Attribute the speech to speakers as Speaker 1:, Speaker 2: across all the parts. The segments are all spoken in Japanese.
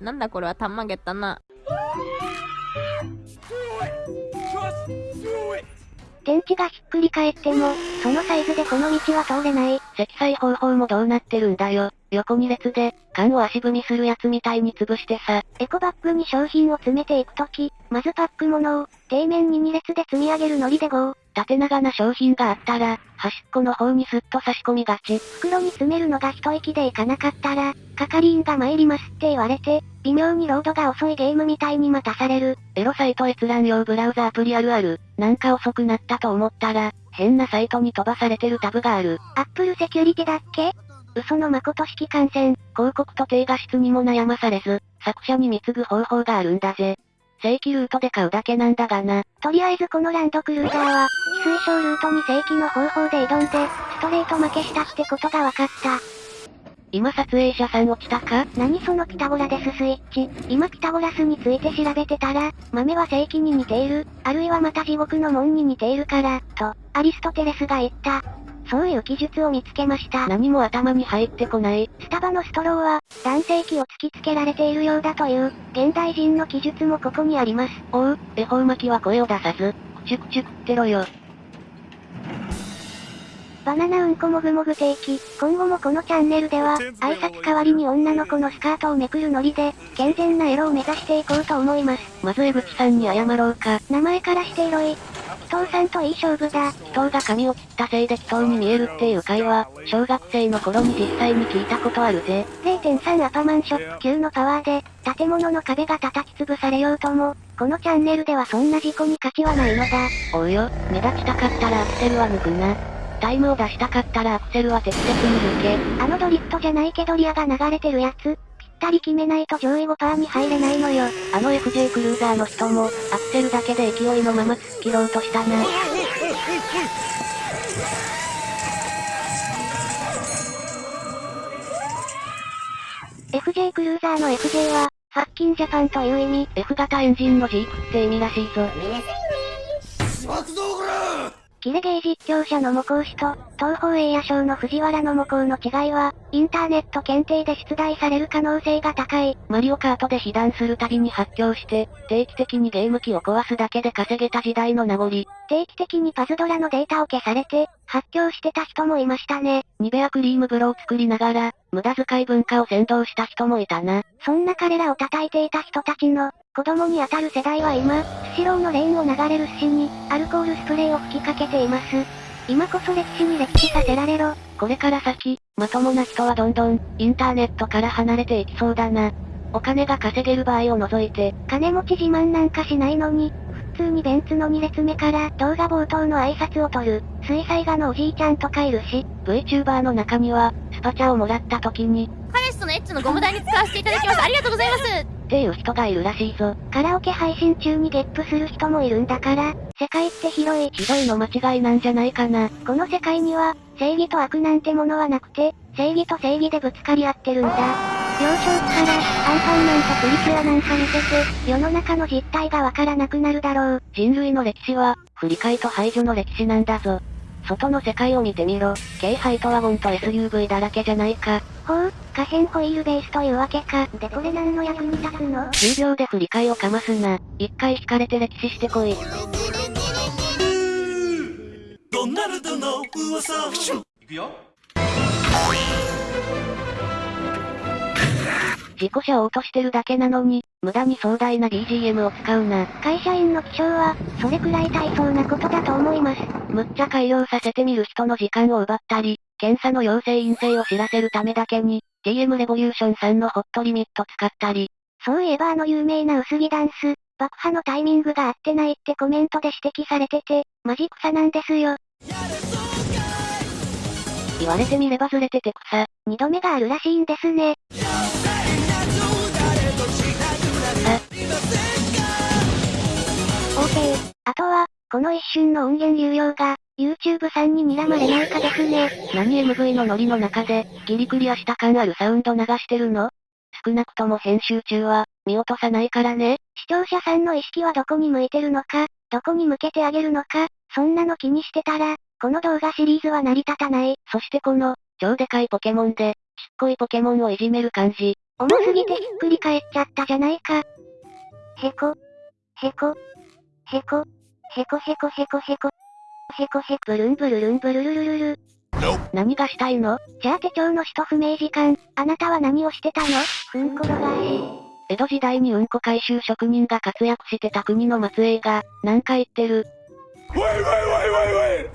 Speaker 1: なんだこれはたまげたな。
Speaker 2: 天地がひっくり返っても、そのサイズでこの道は通れない。
Speaker 3: 積載方法もどうなってるんだよ。横2列で、缶を足踏みするやつみたいに潰してさ。
Speaker 2: エコバッグに商品を詰めていくとき、まずパック物を、底面に2列で積み上げるノリで GO。
Speaker 3: 縦長な商品があったら、端っこの方にスッと差し込みがち。
Speaker 2: 袋に詰めるのが一息でいかなかったら、係員が参りますって言われて、微妙にロードが遅いゲームみたいに待たされる。
Speaker 3: エロサイト閲覧用ブラウザアプリあるある。なんか遅くなったと思ったら、変なサイトに飛ばされてるタブがある。
Speaker 2: アップルセキュリティだっけ？嘘の誠式感染。
Speaker 3: 広告と低画質にも悩まされず、作者に貢ぐ方法があるんだぜ。正規ルートで買うだけなんだがな。
Speaker 2: とりあえずこのランドクルーザーは、非推奨ルートに正規の方法で挑んで、ストレート負けしたってことが分かった。
Speaker 3: 今撮影者さん落ちたか？
Speaker 2: 何そのピタゴラデススイッチ。今ピタゴラスについて調べてたら、豆は正規に似ている、あるいはまた地獄の門に似ているから、と、アリストテレスが言った。そういう記述を見つけました。
Speaker 3: 何も頭に入ってこない。
Speaker 2: スタバのストローは、男性器を突きつけられているようだという、現代人の記述もここにあります。
Speaker 3: おう、恵方巻きは声を出さず、くちゅくちゅ食ってろよ。
Speaker 2: バナナうんこもぐもぐ定期。今後もこのチャンネルでは、挨拶代わりに女の子のスカートをめくるノリで、健全なエロを目指していこうと思います。
Speaker 3: まず江口さんに謝ろうか。
Speaker 2: 名前からしてエロい。紀藤さんといい勝負だ。
Speaker 3: 紀藤が髪を切ったせいで紀藤に見えるっていう会話、小学生の頃に実際に聞いたことあるぜ。
Speaker 2: 0.3アパマンショップ級のパワーで、建物の壁が叩き潰されようとも、このチャンネルではそんな事故に価値はないのだ。
Speaker 3: おうよ、目立ちたかったらアクセルは抜くな。タイムを出したかったらアクセルは適切に抜け。
Speaker 2: あのドリフトじゃないけどリアが流れてるやつ、ぴったり決めないと上位5パーに入れないのよ。
Speaker 3: あの FJ クルーザーの人も、アクセルだけで勢いのまま突っ切ろうとしたな。
Speaker 2: FJ クルーザーの FJ は、ファッキンジャパンという意味。
Speaker 3: F 型エンジンのジープって意味らしいぞ。
Speaker 2: キレゲー実況者の模倣師と、東方栄夜賞の藤原の模倣の違いは、インターネット検定で出題される可能性が高い。
Speaker 3: マリオカートで被弾するたびに発狂して、定期的にゲーム機を壊すだけで稼げた時代の名残。
Speaker 2: 定期的にパズドラのデータを消されて、発狂してた人もいましたね。
Speaker 3: ニベアクリーム風呂を作りながら、無駄遣い文化を先導した人もいたな。
Speaker 2: そんな彼らを叩いていた人たちの、子供に当たる世代は今、スシローのレーンを流れる寿司に、アルコールスプレーを吹きかけています。今こそ歴史に歴史させられろ。
Speaker 3: これから先、まともな人はどんどん、インターネットから離れていきそうだな。お金が稼げる場合を除いて、
Speaker 2: 金持ち自慢なんかしないのに、普通にベンツの2列目から動画冒頭の挨拶を取る、水彩画のおじいちゃんとかいるし、
Speaker 3: VTuber の中には、スパチャをもらった時に、
Speaker 1: 彼氏とのエッチのゴム台に使わせていただきます。ありがとうございます。
Speaker 3: っていう人がいるらしいぞ。
Speaker 2: カラオケ配信中にゲップする人もいるんだから、世界って広い。
Speaker 3: ひどいの間違いなんじゃないかな。
Speaker 2: この世界には、正義と悪なんてものはなくて、正義と正義でぶつかり合ってるんだ。幼少期から、アンパンマンとプリキュアなんか見てて、世の中の実態がわからなくなるだろう。
Speaker 3: 人類の歴史は、振り替えと排除の歴史なんだぞ。外の世界を見てみろ。軽ハイトワゴンと SUV だらけじゃないか。
Speaker 2: ほう、可変ホイールベースというわけか。でこれ何の役に立つの
Speaker 3: ？10秒で振り替えをかますな。一回引かれて歴史してこい。
Speaker 4: ドナルドの噂いくよ
Speaker 3: 事故車を落としてるだけなのに、無駄に壮大な BGM を使うな。
Speaker 2: 会社員の気象は、それくらい大層なことだと思います。
Speaker 3: むっちゃ改良させてみる人の時間を奪ったり、検査の陽性陰性を知らせるためだけに、TM レボリューションさんのホットリミット使ったり、
Speaker 2: そういえばあの有名な薄着ダンス、爆破のタイミングが合ってないってコメントで指摘されてて、マジ草なんですよ。
Speaker 3: 言われてみればずれてて草。
Speaker 2: 二度目があるらしいんですね。OK。あとは、この一瞬の音源流用が、YouTube さんに睨まれないかですね。
Speaker 3: 何 MV のノリの中で、ギリクリアした感あるサウンド流してるの？少なくとも編集中は、見落とさないからね。
Speaker 2: 視聴者さんの意識はどこに向いてるのか、どこに向けてあげるのか、そんなの気にしてたら、この動画シリーズは成り立たない。
Speaker 3: そしてこの、超でかいポケモンで、ちっこいポケモンをいじめる感じ。
Speaker 2: 重すぎてひっくり返っちゃったじゃないか。へこ。へこ。へこ。へこへこへこへこ。へこへこブルンブルルンブルルルルル。
Speaker 3: 何がしたいの？
Speaker 2: じゃあ手帳の使途不明時間、あなたは何をしてたの？うんころがえ。
Speaker 3: 江戸時代にうんこ回収職人が活躍してた国の末裔が、なんか言ってる
Speaker 4: ？Wait, wait, wait, wait, wait.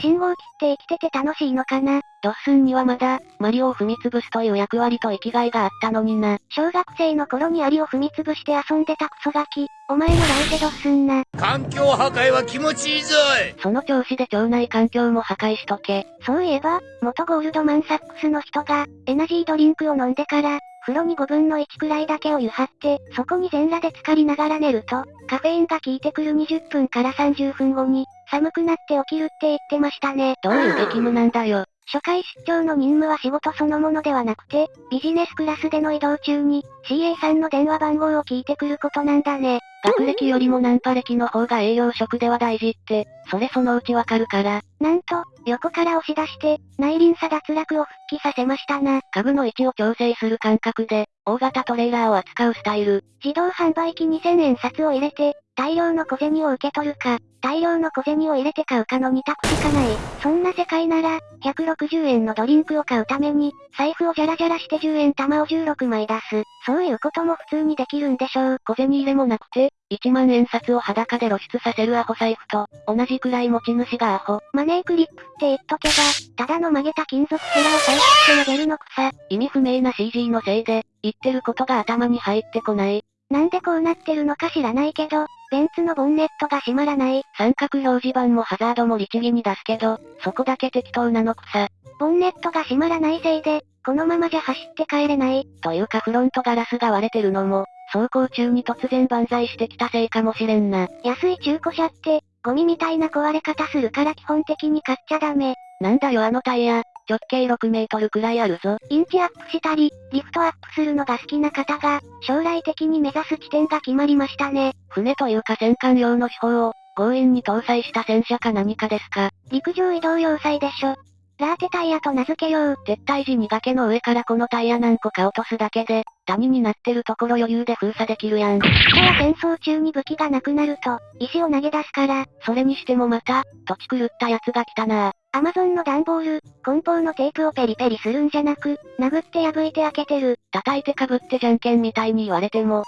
Speaker 2: 信号機って生きてて楽しいのかな？
Speaker 3: ドッスンにはまだ、マリオを踏み潰すという役割と生きがいがあったのにな。
Speaker 2: 小学生の頃にアリを踏み潰して遊んでたクソガキ。お前も来世ドッスンな。
Speaker 4: 環境破壊は気持ちいいぞい
Speaker 3: その調子で腸内環境も破壊しとけ。
Speaker 2: そういえば、元ゴールドマンサックスの人が、エナジードリンクを飲んでから、風呂に5分の1くらいだけを湯張って、そこに全裸で浸かりながら寝ると、カフェインが効いてくる20分から30分後に、寒くなって起きるって言ってましたね。
Speaker 3: どういう激務なんだよ。
Speaker 2: 初回出張の任務は仕事そのものではなくて、ビジネスクラスでの移動中に、CA さんの電話番号を聞いてくることなんだね。
Speaker 3: 学歴よりもナンパ歴の方が営業職では大事って、それそのうちわかるから。
Speaker 2: なんと、横から押し出して、内輪差脱落を復帰させましたな。
Speaker 3: 家具の位置を調整する感覚で、大型トレーラーを扱うスタイル。
Speaker 2: 自動販売機2000円札を入れて、大量の小銭を受け取るか、大量の小銭を入れて買うかの2択しかない。そんな世界なら、160円のドリンクを買うために、財布をジャラジャラして10円玉を16枚出す。そういうことも普通にできるんでしょう。
Speaker 3: 小銭入れもなくて、1万円札を裸で露出させるアホ財布と、同じくらい持ち主がアホ。
Speaker 2: マネークリップって言っとけば、ただの曲げた金属ヘラを回収して投げるの草。
Speaker 3: 意味不明な CG のせいで、言ってることが頭に入ってこない。
Speaker 2: なんでこうなってるのか知らないけど、ベンツのボンネットが閉まらない。
Speaker 3: 三角表示板もハザードも律儀に出すけど、そこだけ適当なのくさ。
Speaker 2: ボンネットが閉まらないせいで、このままじゃ走って帰れない。
Speaker 3: というかフロントガラスが割れてるのも、走行中に突然万歳してきたせいかもしれんな。
Speaker 2: 安い中古車って、ゴミみたいな壊れ方するから基本的に買っちゃダメ。
Speaker 3: なんだよあのタイヤ、直径6メートルくらいあるぞ。
Speaker 2: インチアップしたり、リフトアップするのが好きな方が、将来的に目指す地点が決まりましたね。
Speaker 3: 船というか戦艦用の手法を、強引に搭載した戦車か何かですか。
Speaker 2: 陸上移動要塞でしょ。ラーテタイヤと名付けよう。
Speaker 3: 撤退時に崖の上からこのタイヤ何個か落とすだけで、谷になってるところ余裕で封鎖できるやん。
Speaker 2: 人は戦争中に武器がなくなると、石を投げ出すから、
Speaker 3: それにしてもまた、土地狂ったやつが来たな
Speaker 2: アマゾンの段ボール、梱包のテープをペリペリするんじゃなく、殴って破いて開けてる。
Speaker 3: 叩いてかぶってじゃんけんみたいに言われても、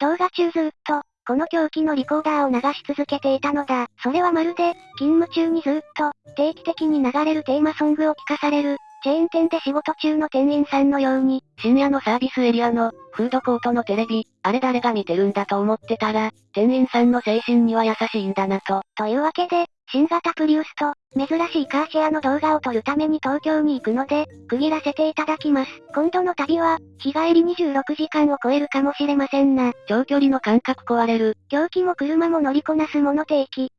Speaker 2: 動画中ずっと、この狂気のリコーダーを流し続けていたのだ。それはまるで、勤務中にずっと、定期的に流れるテーマソングを聴かされる、チェーン店で仕事中の店員さんのように、
Speaker 3: 深夜のサービスエリアの、フードコートのテレビ、あれ誰が見てるんだと思ってたら、店員さんの精神には優しいんだなと。
Speaker 2: というわけで、新型プリウスと、珍しいカーシェアの動画を撮るために東京に行くので、区切らせていただきます。今度の旅は、日帰り26時間を超えるかもしれませんな。
Speaker 3: 長距離の感覚壊れる。
Speaker 2: 狂気も車も乗りこなすもの定期。